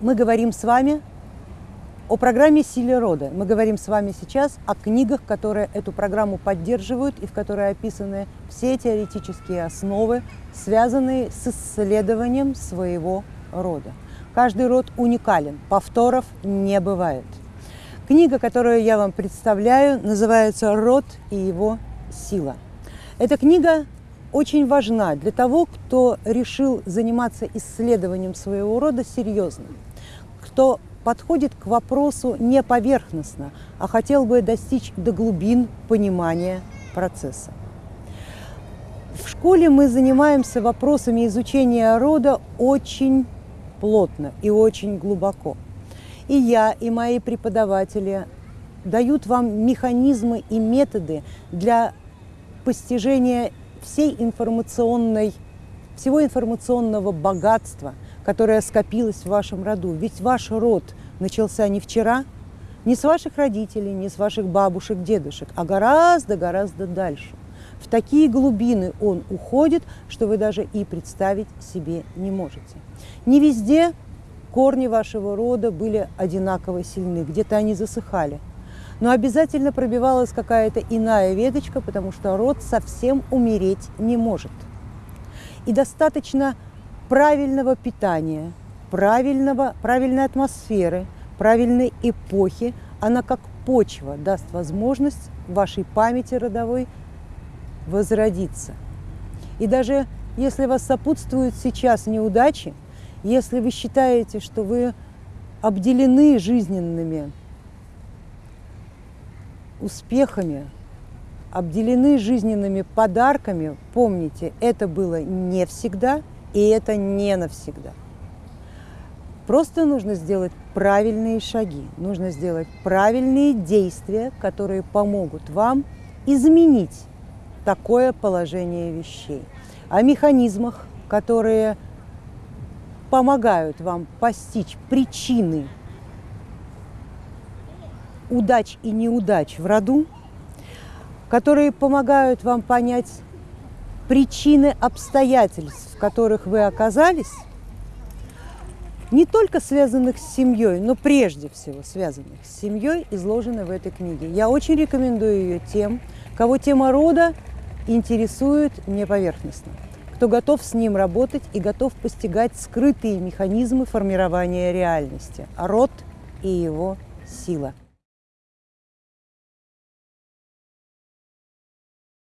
мы говорим с вами о программе «Силе рода». Мы говорим с вами сейчас о книгах, которые эту программу поддерживают и в которой описаны все теоретические основы, связанные с исследованием своего рода. Каждый род уникален, повторов не бывает. Книга, которую я вам представляю, называется «Род и его сила». Эта книга очень важна для того, кто решил заниматься исследованием своего рода серьезно, кто подходит к вопросу не поверхностно, а хотел бы достичь до глубин понимания процесса. В школе мы занимаемся вопросами изучения рода очень плотно и очень глубоко. И я, и мои преподаватели дают вам механизмы и методы для постижения всей информационной, всего информационного богатства – которая скопилась в вашем роду. Ведь ваш род начался не вчера, не с ваших родителей, не с ваших бабушек, дедушек, а гораздо-гораздо дальше. В такие глубины он уходит, что вы даже и представить себе не можете. Не везде корни вашего рода были одинаково сильны, где-то они засыхали. Но обязательно пробивалась какая-то иная веточка, потому что род совсем умереть не может. И достаточно правильного питания, правильного, правильной атмосферы, правильной эпохи, она как почва даст возможность вашей памяти родовой возродиться. И даже если вас сопутствуют сейчас неудачи, если вы считаете, что вы обделены жизненными успехами, обделены жизненными подарками, помните, это было не всегда – и это не навсегда. Просто нужно сделать правильные шаги, нужно сделать правильные действия, которые помогут вам изменить такое положение вещей. О механизмах, которые помогают вам постичь причины удач и неудач в роду, которые помогают вам понять причины обстоятельств, в которых вы оказались, не только связанных с семьей, но прежде всего связанных с семьей, изложены в этой книге. Я очень рекомендую ее тем, кого тема рода интересует не поверхностно, кто готов с ним работать и готов постигать скрытые механизмы формирования реальности, род и его сила.